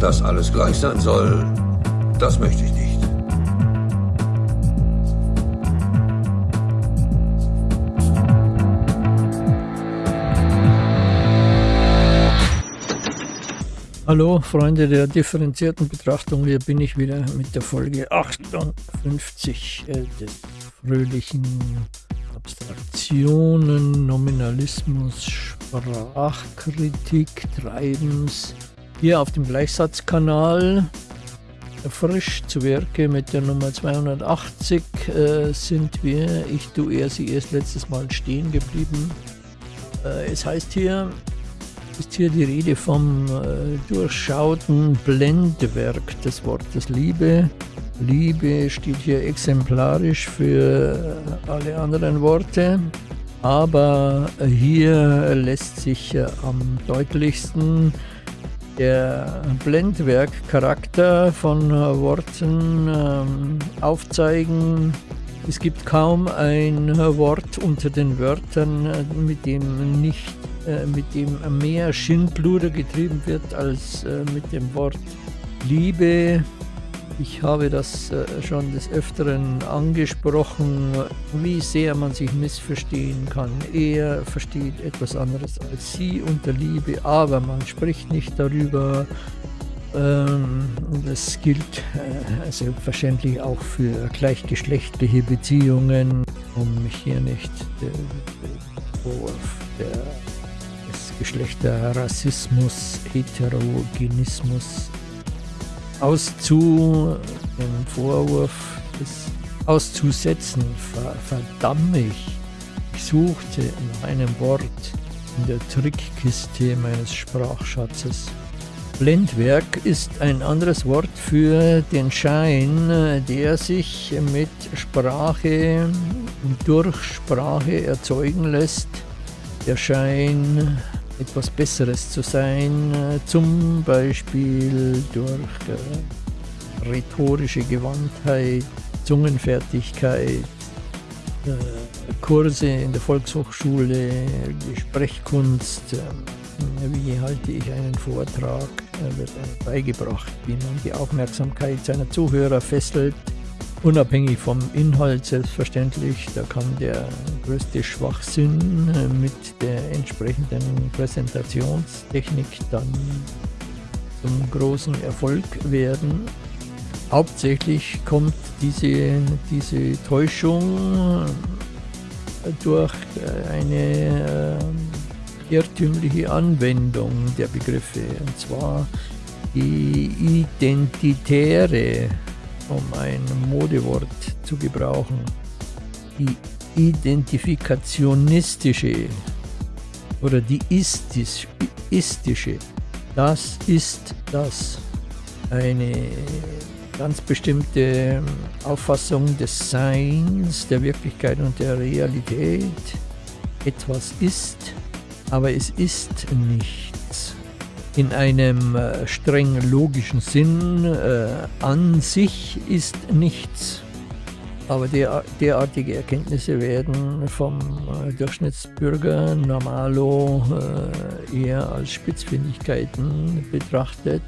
Dass alles gleich sein soll, das möchte ich nicht. Hallo Freunde der differenzierten Betrachtung, hier bin ich wieder mit der Folge 58 äh, des fröhlichen Abstraktionen, Nominalismus, Sprachkritik, Treibens. Hier auf dem Gleichsatzkanal frisch zu Werke mit der Nummer 280 äh, sind wir, ich, du, er, sie erst letztes Mal stehen geblieben. Äh, es heißt hier, ist hier die Rede vom äh, durchschauten Blendwerk des Wortes Liebe. Liebe steht hier exemplarisch für alle anderen Worte, aber hier lässt sich äh, am deutlichsten der Blendwerkcharakter von Worten ähm, aufzeigen. Es gibt kaum ein Wort unter den Wörtern, äh, mit dem nicht äh, mit dem mehr Schindluder getrieben wird als äh, mit dem Wort Liebe. Ich habe das äh, schon des Öfteren angesprochen, wie sehr man sich missverstehen kann. Er versteht etwas anderes als sie unter Liebe, aber man spricht nicht darüber. Ähm, das gilt selbstverständlich auch für gleichgeschlechtliche Beziehungen, um mich hier nicht Vorwurf der Geschlechterrassismus, Heterogenismus auszu, den Vorwurf des auszusetzen, ver, verdamme ich. Ich suchte nach einem Wort in der Trickkiste meines Sprachschatzes. Blendwerk ist ein anderes Wort für den Schein, der sich mit Sprache und durch Sprache erzeugen lässt. Der Schein etwas Besseres zu sein, äh, zum Beispiel durch äh, rhetorische Gewandtheit, Zungenfertigkeit, äh, Kurse in der Volkshochschule, Sprechkunst, wie halte ich einen Vortrag, wird beigebracht, wie man die Aufmerksamkeit seiner Zuhörer fesselt, Unabhängig vom Inhalt selbstverständlich, da kann der größte Schwachsinn äh, mit der entsprechenden Präsentationstechnik dann zum großen Erfolg werden. Hauptsächlich kommt diese, diese Täuschung äh, durch äh, eine irrtümliche Anwendung der Begriffe, und zwar die identitäre um ein Modewort zu gebrauchen, die identifikationistische oder die istis, istische, das ist das. Eine ganz bestimmte Auffassung des Seins, der Wirklichkeit und der Realität. Etwas ist, aber es ist nichts in einem äh, streng logischen Sinn äh, an sich ist nichts. Aber der, derartige Erkenntnisse werden vom äh, Durchschnittsbürger normalo äh, eher als Spitzfindigkeiten betrachtet,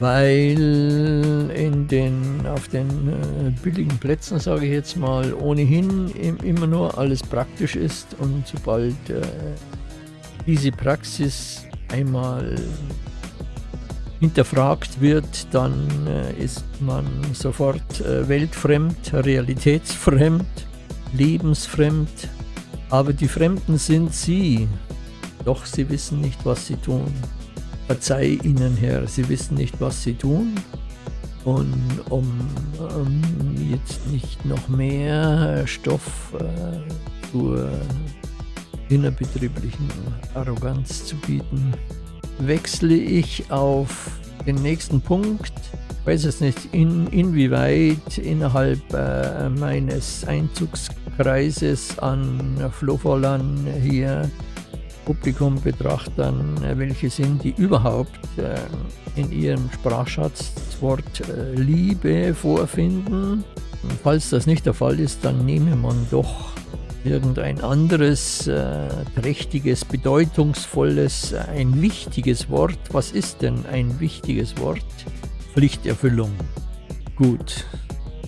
weil in den, auf den billigen Plätzen, sage ich jetzt mal, ohnehin immer nur alles praktisch ist und sobald diese Praxis einmal hinterfragt wird, dann äh, ist man sofort äh, weltfremd, realitätsfremd, lebensfremd. Aber die Fremden sind sie, doch sie wissen nicht, was sie tun. Verzeih ihnen, Herr, sie wissen nicht, was sie tun. Und um, um jetzt nicht noch mehr Stoff äh, zur innerbetrieblichen Arroganz zu bieten, wechsle ich auf den nächsten Punkt. Ich weiß jetzt nicht, in, inwieweit innerhalb äh, meines Einzugskreises an Flofferlern hier Publikum betrachtern, welche sind, die überhaupt äh, in ihrem Sprachschatz das Wort äh, Liebe vorfinden. falls das nicht der Fall ist, dann nehme man doch irgendein anderes äh, prächtiges, bedeutungsvolles, ein wichtiges Wort. Was ist denn ein wichtiges Wort? Pflichterfüllung. Gut,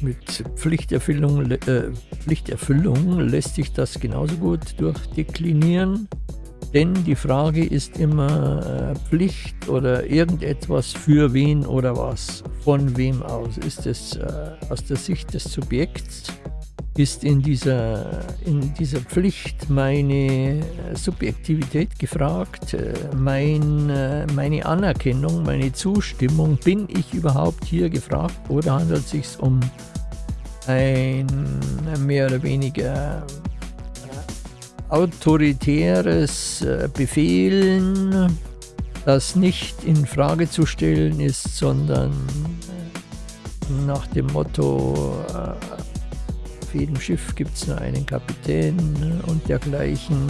mit Pflichterfüllung, äh, Pflichterfüllung lässt sich das genauso gut durchdeklinieren. Denn die Frage ist immer äh, Pflicht oder irgendetwas für wen oder was, von wem aus. Ist es äh, aus der Sicht des Subjekts ist in dieser, in dieser Pflicht meine Subjektivität gefragt, äh, mein, äh, meine Anerkennung, meine Zustimmung. Bin ich überhaupt hier gefragt oder handelt es sich um ein mehr oder weniger äh, autoritäres Befehlen, das nicht in Frage zu stellen ist, sondern nach dem Motto jedem Schiff gibt es nur einen Kapitän ne, und dergleichen.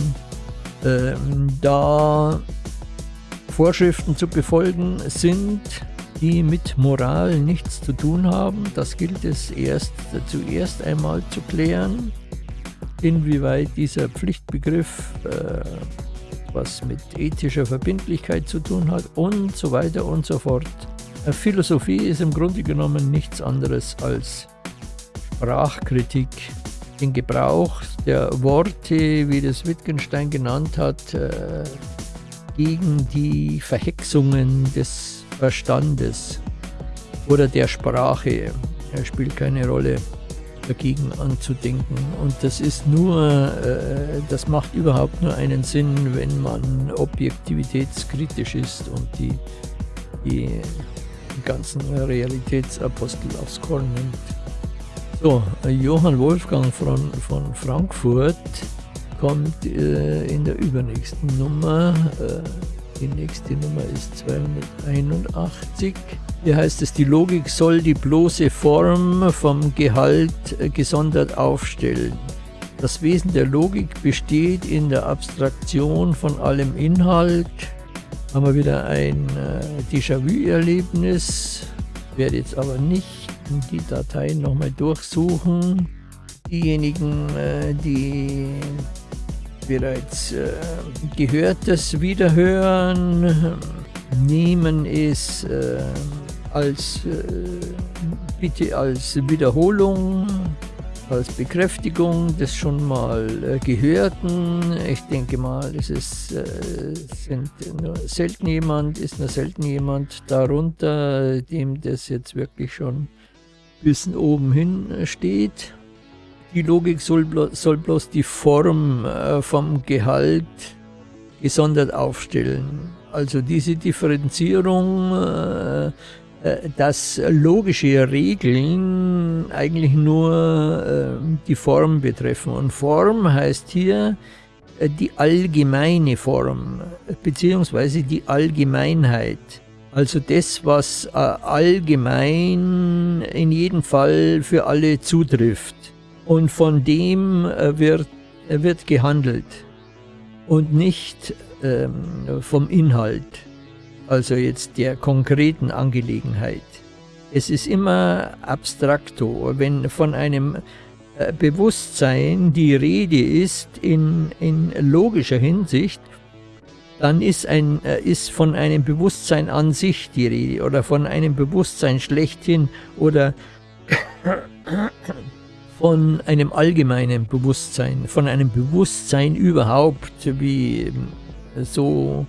Ähm, da Vorschriften zu befolgen sind, die mit Moral nichts zu tun haben. Das gilt es erst zuerst einmal zu klären, inwieweit dieser Pflichtbegriff äh, was mit ethischer Verbindlichkeit zu tun hat und so weiter und so fort. Philosophie ist im Grunde genommen nichts anderes als Sprachkritik, den Gebrauch der Worte, wie das Wittgenstein genannt hat, äh, gegen die Verhexungen des Verstandes oder der Sprache. Er spielt keine Rolle dagegen anzudenken. Und das ist nur, äh, das macht überhaupt nur einen Sinn, wenn man objektivitätskritisch ist und die, die ganzen Realitätsapostel aufs Korn nimmt. So, Johann Wolfgang von, von Frankfurt kommt äh, in der übernächsten Nummer. Äh, die nächste Nummer ist 281. Hier heißt es, die Logik soll die bloße Form vom Gehalt äh, gesondert aufstellen. Das Wesen der Logik besteht in der Abstraktion von allem Inhalt. Haben wir wieder ein äh, Déjà-vu-Erlebnis. Werde jetzt aber nicht die Dateien nochmal durchsuchen. Diejenigen, äh, die bereits äh, Gehörtes wiederhören, nehmen es äh, als bitte als Wiederholung, als Bekräftigung des schon mal Gehörten. Ich denke mal, es ist, sind nur selten jemand, ist nur selten jemand darunter, dem das jetzt wirklich schon bis oben hin äh, steht. Die Logik soll, blo soll bloß die Form äh, vom Gehalt gesondert aufstellen. Also diese Differenzierung, äh, äh dass logische Regeln eigentlich nur äh, die Form betreffen. Und Form heißt hier die allgemeine Form, beziehungsweise die Allgemeinheit. Also das, was äh, allgemein in jedem Fall für alle zutrifft. Und von dem äh, wird, äh, wird gehandelt und nicht ähm, vom Inhalt, also jetzt der konkreten Angelegenheit. Es ist immer abstrakto, wenn von einem Bewusstsein die Rede ist in, in logischer Hinsicht, dann ist, ein, äh, ist von einem Bewusstsein an sich die Rede oder von einem Bewusstsein schlechthin oder von einem allgemeinen Bewusstsein, von einem Bewusstsein überhaupt, wie so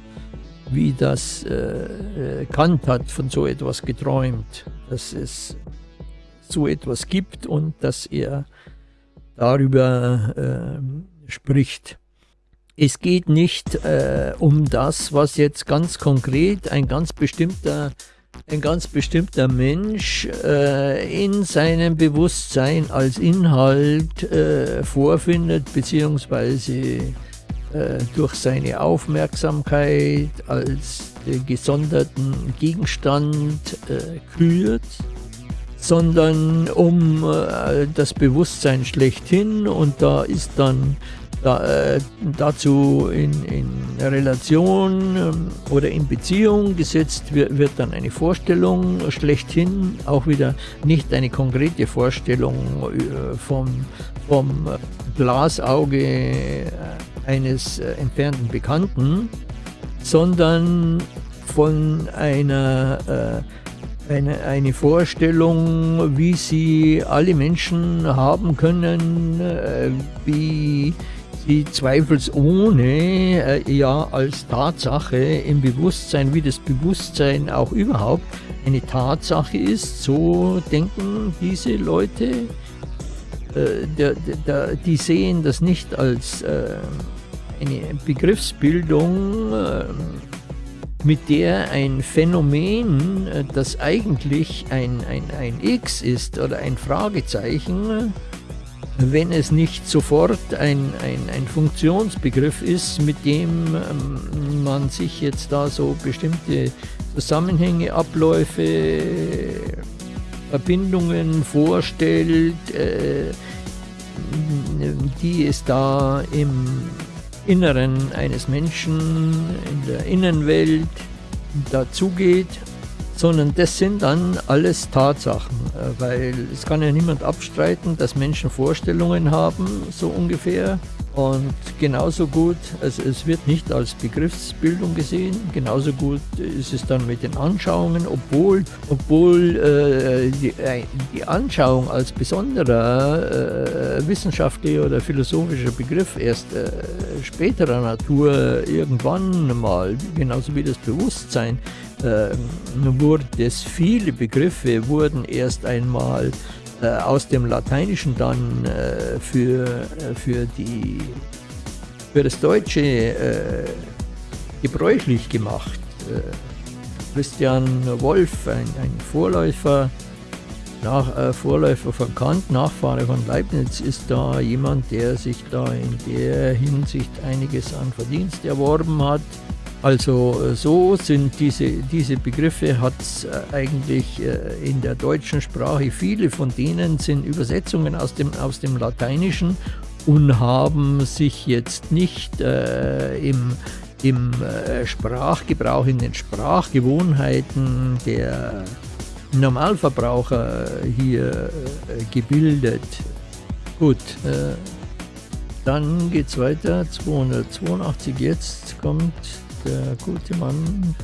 wie das äh, Kant hat von so etwas geträumt, dass es so etwas gibt und dass er darüber äh, spricht. Es geht nicht äh, um das, was jetzt ganz konkret ein ganz bestimmter, ein ganz bestimmter Mensch äh, in seinem Bewusstsein als Inhalt äh, vorfindet, beziehungsweise äh, durch seine Aufmerksamkeit als gesonderten Gegenstand äh, kürt, sondern um äh, das Bewusstsein schlechthin. Und da ist dann da, äh, dazu in, in Relation ähm, oder in Beziehung gesetzt wird, wird dann eine Vorstellung schlechthin, auch wieder nicht eine konkrete Vorstellung äh, vom, vom Glasauge äh, eines äh, entfernten Bekannten, sondern von einer äh, eine, eine Vorstellung, wie sie alle Menschen haben können, äh, wie die zweifelsohne äh, ja als Tatsache im Bewusstsein, wie das Bewusstsein auch überhaupt eine Tatsache ist, so denken diese Leute. Äh, der, der, die sehen das nicht als äh, eine Begriffsbildung, äh, mit der ein Phänomen, äh, das eigentlich ein, ein, ein X ist oder ein Fragezeichen, wenn es nicht sofort ein, ein, ein Funktionsbegriff ist, mit dem ähm, man sich jetzt da so bestimmte Zusammenhänge, Abläufe, Verbindungen vorstellt, äh, die es da im Inneren eines Menschen, in der Innenwelt dazugeht sondern das sind dann alles Tatsachen, äh, weil es kann ja niemand abstreiten, dass Menschen Vorstellungen haben, so ungefähr. Und genauso gut, also es wird nicht als Begriffsbildung gesehen, genauso gut ist es dann mit den Anschauungen, obwohl, obwohl äh, die, äh, die, Anschauung als besonderer äh, wissenschaftlicher oder philosophischer Begriff erst äh, späterer Natur irgendwann mal, genauso wie das Bewusstsein, äh, wurde es, viele Begriffe wurden erst einmal äh, aus dem Lateinischen dann äh, für, äh, für, die, für das Deutsche äh, gebräuchlich gemacht. Äh, Christian Wolff, ein, ein Vorläufer, nach, Vorläufer von Kant, Nachfahre von Leibniz, ist da jemand, der sich da in der Hinsicht einiges an Verdienst erworben hat. Also äh, so sind diese, diese Begriffe, hat es äh, eigentlich äh, in der deutschen Sprache, viele von denen sind Übersetzungen aus dem, aus dem Lateinischen und haben sich jetzt nicht äh, im, im Sprachgebrauch, in den Sprachgewohnheiten der Normalverbraucher hier gebildet. Gut, äh, dann geht es weiter, 282 jetzt kommt der gute Mann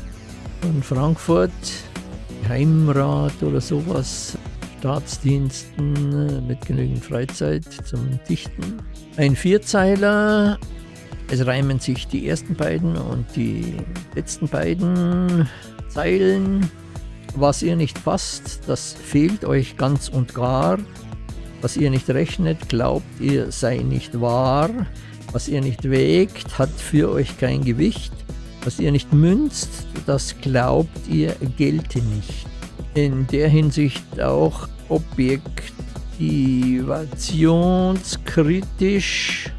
von Frankfurt, Heimrat oder sowas, Staatsdiensten mit genügend Freizeit zum Dichten. Ein Vierzeiler, es reimen sich die ersten beiden und die letzten beiden Zeilen. Was ihr nicht fasst, das fehlt euch ganz und gar. Was ihr nicht rechnet, glaubt ihr sei nicht wahr. Was ihr nicht wägt, hat für euch kein Gewicht. Was ihr nicht münzt, das glaubt ihr gelte nicht. In der Hinsicht auch objektivationskritisch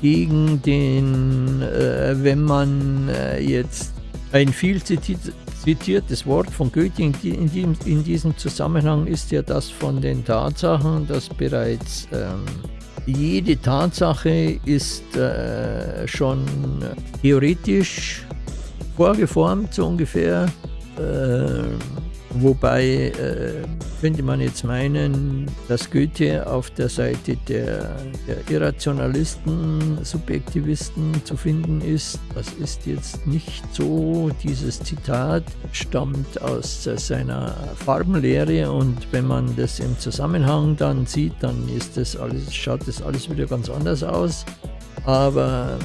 gegen den, äh, wenn man äh, jetzt ein viel zitiertes Wort von Goethe in, in, in, diesem Zusammenhang ist ja das von den Tatsachen, dass bereits ähm, jede Tatsache ist äh, schon theoretisch vorgeformt, so ungefähr. Äh, wobei äh, könnte man jetzt meinen, dass Goethe auf der Seite der, der, Irrationalisten, Subjektivisten zu finden ist. Das ist jetzt nicht so. Dieses Zitat stammt aus seiner Farbenlehre und wenn man das im Zusammenhang dann sieht, dann ist das alles, schaut das alles wieder ganz anders aus. Aber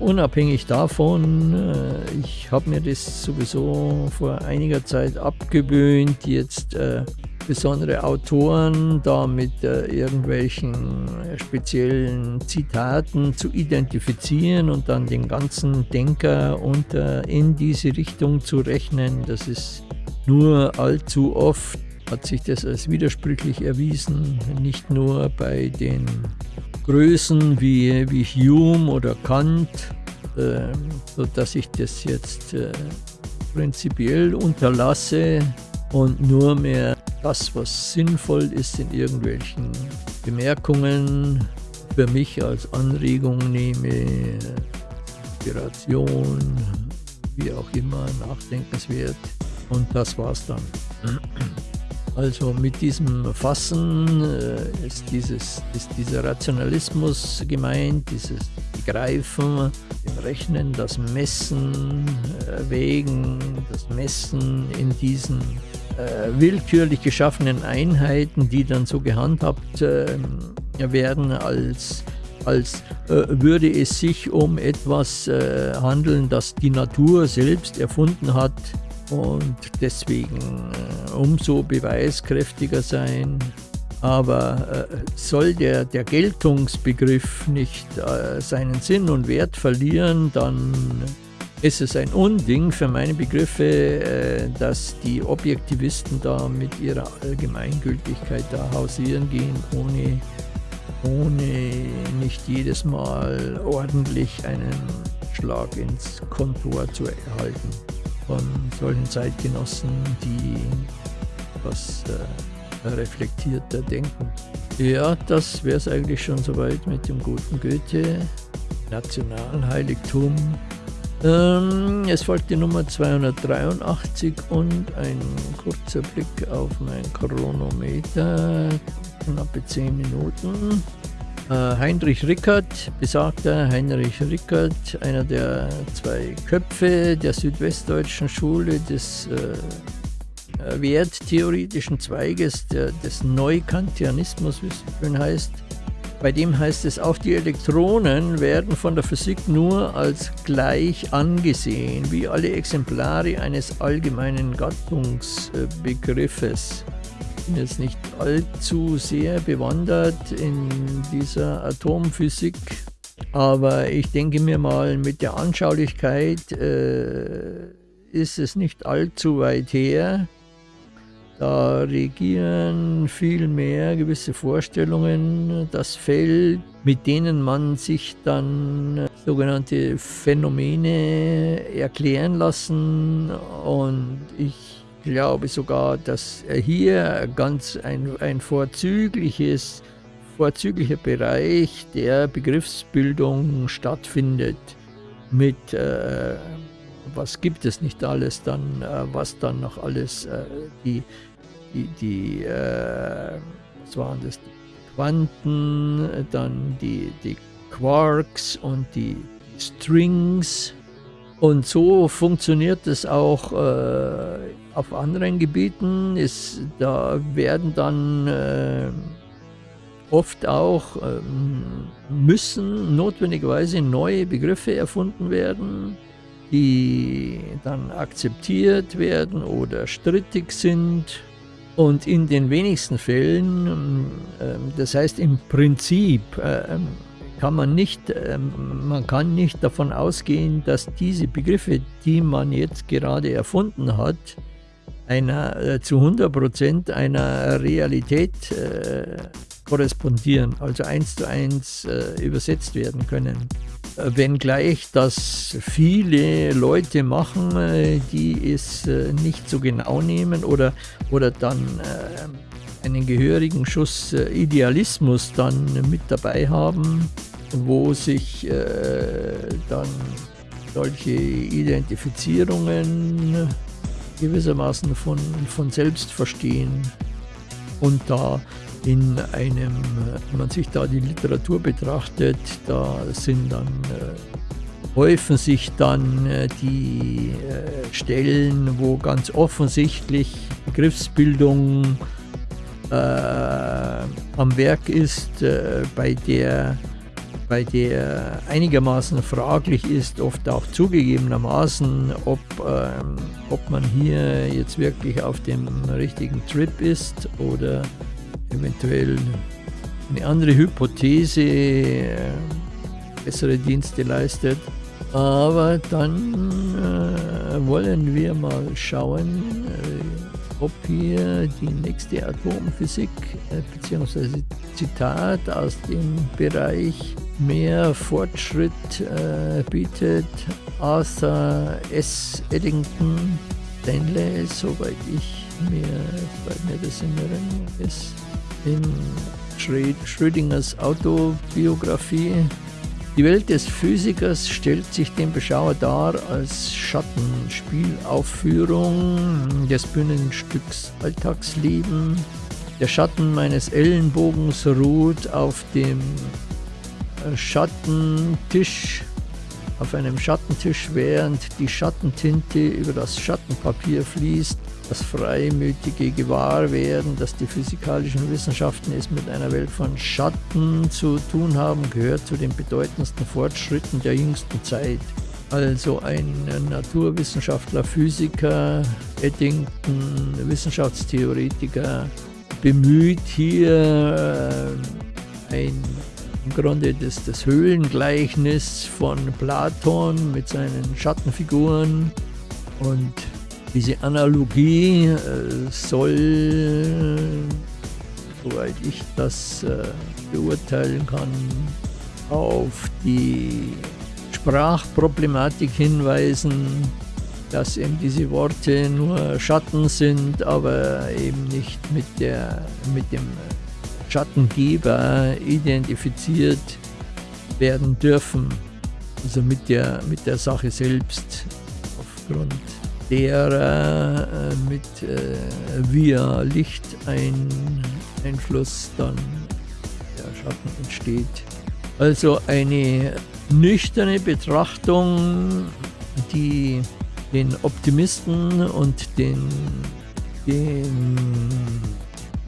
unabhängig davon, äh, ich habe mir das sowieso vor einiger Zeit abgewöhnt, jetzt äh, besondere Autoren da mit äh, irgendwelchen speziellen Zitaten zu identifizieren und dann den ganzen Denker unter in diese Richtung zu rechnen. Das ist nur allzu oft hat sich das als widersprüchlich erwiesen, nicht nur bei den Größen wie, wie Hume oder Kant, äh, sodass ich das jetzt äh, prinzipiell unterlasse und nur mehr das, was sinnvoll ist in irgendwelchen Bemerkungen für mich als Anregung nehme, Inspiration, wie auch immer, nachdenkenswert. Und das war's dann. Also mit diesem Fassen äh, ist, dieses, ist dieser Rationalismus gemeint, dieses Begreifen, dem Rechnen, das Messen, äh, Wägen, das Messen in diesen äh, willkürlich geschaffenen Einheiten, die dann so gehandhabt äh, werden, als, als äh, würde es sich um etwas äh, handeln, das die Natur selbst erfunden hat und deswegen äh, umso beweiskräftiger sein. Aber äh, soll der, der Geltungsbegriff nicht äh, seinen Sinn und Wert verlieren, dann ist es ein Unding für meine Begriffe, äh, dass die Objektivisten da mit ihrer Allgemeingültigkeit da hausieren gehen, ohne, ohne nicht jedes Mal ordentlich einen Schlag ins Kontor zu erhalten von solchen Zeitgenossen, die was äh, reflektierter denken. Ja, das wäre es eigentlich schon soweit mit dem guten Goethe, Nationalheiligtum. Ähm, es folgt die Nummer 283 und ein kurzer Blick auf mein Chronometer, knappe 10 Minuten. Äh, Heinrich Rickert, besagter Heinrich Rickert, einer der zwei Köpfe der südwestdeutschen Schule des äh, werttheoretischen Zweiges der, des Neukantianismus, wie es schön heißt. Bei dem heißt es, auch die Elektronen werden von der Physik nur als gleich angesehen, wie alle Exemplare eines allgemeinen Gattungsbegriffes bin jetzt nicht allzu sehr bewandert in dieser Atomphysik, aber ich denke mir mal, mit der Anschaulichkeit äh, ist es nicht allzu weit her. Da regieren vielmehr gewisse Vorstellungen das Feld, mit denen man sich dann sogenannte Phänomene erklären lassen und ich glaube sogar, dass hier ganz ein, ein vorzügliches, vorzüglicher Bereich der Begriffsbildung stattfindet mit äh, was gibt es nicht alles dann, äh, was dann noch alles äh, die, die, die äh, was waren das, die Quanten, dann die, die Quarks und die Strings. Und so funktioniert es auch äh, auf anderen Gebieten. Ist, da werden dann äh, oft auch, äh, müssen notwendigerweise neue Begriffe erfunden werden, die dann akzeptiert werden oder strittig sind. Und in den wenigsten Fällen, ähm, das heißt im Prinzip, ähm, kann man nicht, ähm, man kann nicht davon ausgehen, dass diese Begriffe, die man jetzt gerade erfunden hat, einer, äh, zu 100% einer Realität äh, korrespondieren, also eins zu eins äh, übersetzt werden können. Äh, wenngleich das viele Leute machen, äh, die es äh, nicht so genau nehmen oder, oder dann einen gehörigen Schuss Idealismus dann mit dabei haben wo sich dann solche Identifizierungen gewissermaßen von, von selbst verstehen und da in einem, wenn man sich da die Literatur betrachtet, da sind dann äh, häufen sich dann äh, die äh, Stellen, wo ganz offensichtlich Begriffsbildung äh, am Werk ist, äh, bei der bei der einigermaßen fraglich ist, oft auch zugegebenermaßen, ob, ähm, ob man hier jetzt wirklich auf dem richtigen Trip ist oder eventuell eine andere Hypothese äh, bessere Dienste leistet. Aber dann äh, wollen wir mal schauen, äh, ob hier die nächste Atomphysik äh, bzw. Zitat aus dem Bereich mehr Fortschritt äh, bietet. Arthur S. Eddington Stanley, soweit ich mir, soweit mir das in Erinnerung ist, in Schrödingers Autobiografie. Die Welt des Physikers stellt sich dem Beschauer dar als Schattenspielaufführung des Bühnenstücks Alltagsleben. Der Schatten meines Ellenbogens ruht auf dem Schattentisch auf einem Schattentisch, während die Schattentinte über das Schattenpapier fließt, das freimütige Gewahrwerden, dass die physikalischen Wissenschaften es mit einer Welt von Schatten zu tun haben, gehört zu den bedeutendsten Fortschritten der jüngsten Zeit. Also ein Naturwissenschaftler, Physiker, Eddington, Wissenschaftstheoretiker, bemüht hier äh, ein im Grunde das, das Höhlengleichnis von Platon mit seinen Schattenfiguren. Und diese Analogie äh, soll, soweit ich das äh, beurteilen kann, auf die Sprachproblematik hinweisen, dass eben diese Worte nur Schatten sind, aber eben nicht mit, der, mit dem Schattengeber identifiziert werden dürfen. Also mit der, mit der Sache selbst, aufgrund derer äh, mit äh, via Licht dann der Schatten entsteht. Also eine nüchterne Betrachtung, die den Optimisten und den, den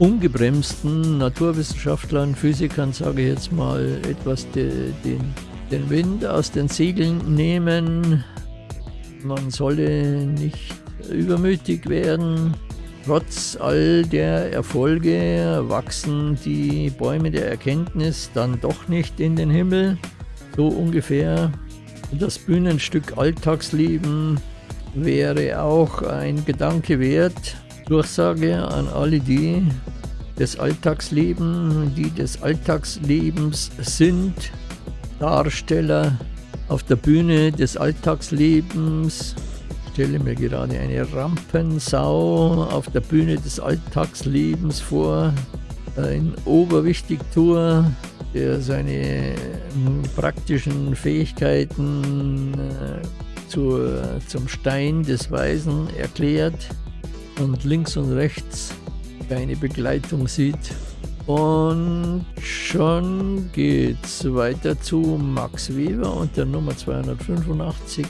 ungebremsten Naturwissenschaftlern, Physikern, sage ich jetzt mal, etwas de, den, den Wind aus den Segeln nehmen. Man solle nicht übermütig werden. Trotz all der Erfolge wachsen die Bäume der Erkenntnis dann doch nicht in den Himmel. So ungefähr. Das Bühnenstück Alltagsleben wäre auch ein Gedanke wert. Durchsage an alle die des Alltagslebens, die des Alltagslebens sind, Darsteller auf der Bühne des Alltagslebens. Ich stelle mir gerade eine Rampensau auf der Bühne des Alltagslebens vor, ein Oberwichtigtour, der seine praktischen Fähigkeiten äh, zur, zum Stein des Weisen erklärt und links und rechts keine Begleitung sieht. Und schon geht's weiter zu Max Weber und der Nummer 285.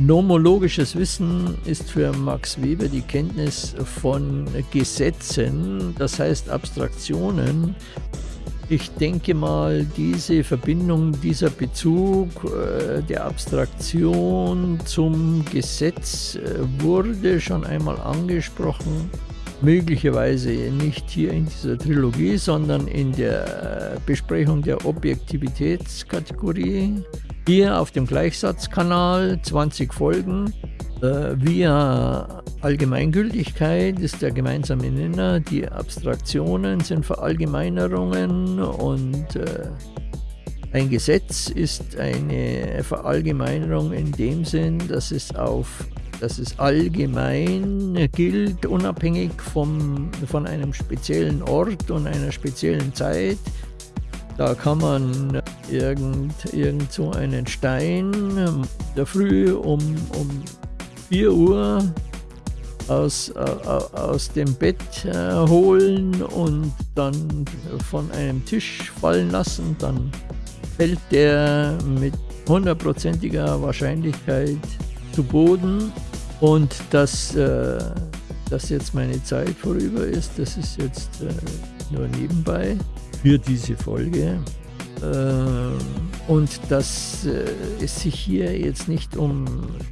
Nomologisches Wissen ist für Max Weber die Kenntnis von Gesetzen, das heißt Abstraktionen, ich denke mal, diese Verbindung, dieser Bezug äh, der Abstraktion zum Gesetz äh, wurde schon einmal angesprochen. Möglicherweise nicht hier in dieser Trilogie, sondern in der Besprechung der Objektivitätskategorie. Hier auf dem Gleichsatzkanal 20 Folgen. Äh, via Allgemeingültigkeit ist der gemeinsame Nenner. Die Abstraktionen sind Verallgemeinerungen und äh, ein Gesetz ist eine Verallgemeinerung in dem Sinn, dass es auf dass es allgemein gilt, unabhängig vom, von einem speziellen Ort und einer speziellen Zeit. Da kann man irgend, irgend so einen Stein der Früh um, um 4 Uhr aus, äh, aus dem Bett äh, holen und dann von einem Tisch fallen lassen. Dann fällt der mit hundertprozentiger Wahrscheinlichkeit zu Boden. Und dass, äh, dass jetzt meine Zeit vorüber ist, das ist jetzt äh, nur nebenbei für diese Folge. Ähm, und dass äh, es sich hier jetzt nicht um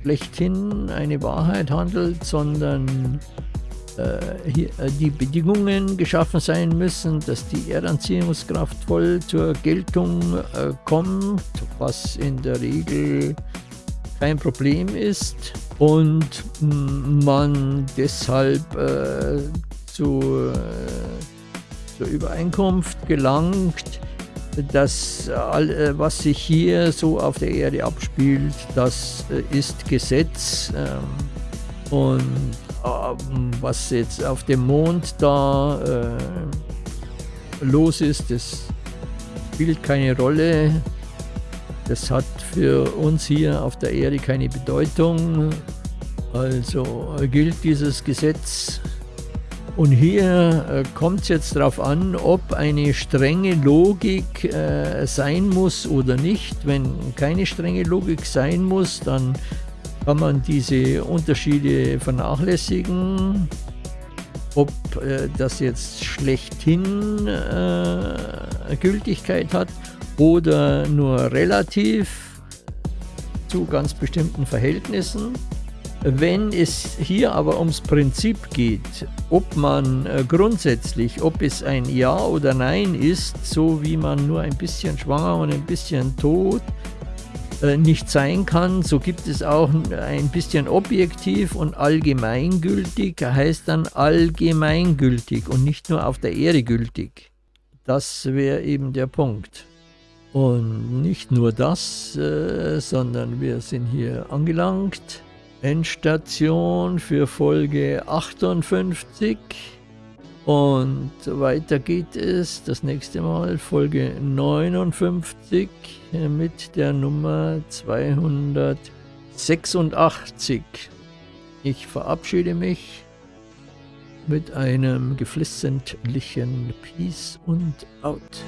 schlechthin eine Wahrheit handelt, sondern äh, äh, die Bedingungen geschaffen sein müssen, dass die Erdanziehungskraft voll zur Geltung kommt, was in der Regel kein Problem ist. Und man deshalb zu, zur Übereinkunft gelangt, das, äh, was sich hier so auf der Erde abspielt, das äh, ist Gesetz. Ähm, und ähm, was jetzt auf dem Mond da los ist, das spielt keine Rolle. Das hat für uns hier auf der Erde keine Bedeutung. Also gilt dieses Gesetz. Und hier äh, kommt es jetzt darauf an, ob eine strenge Logik äh, sein muss oder nicht. Wenn keine strenge Logik sein muss, dann kann man diese Unterschiede vernachlässigen. Ob äh, das jetzt schlechthin äh, Gültigkeit hat oder nur relativ zu ganz bestimmten Verhältnissen. Wenn es hier aber ums Prinzip geht, ob man äh, grundsätzlich, ob es ein Ja oder Nein ist, so wie man nur ein bisschen schwanger und ein bisschen tot äh, nicht sein kann, so gibt es auch ein bisschen objektiv und allgemeingültig, heißt dann allgemeingültig und nicht nur auf der Erde gültig. Das wäre eben der Punkt. Und nicht nur das, äh, sondern wir sind hier angelangt. Endstation für Folge 58. Und weiter geht es das nächste Mal, Folge 59 mit der Nummer 286. Ich verabschiede mich mit einem geflissentlichen Peace und Out.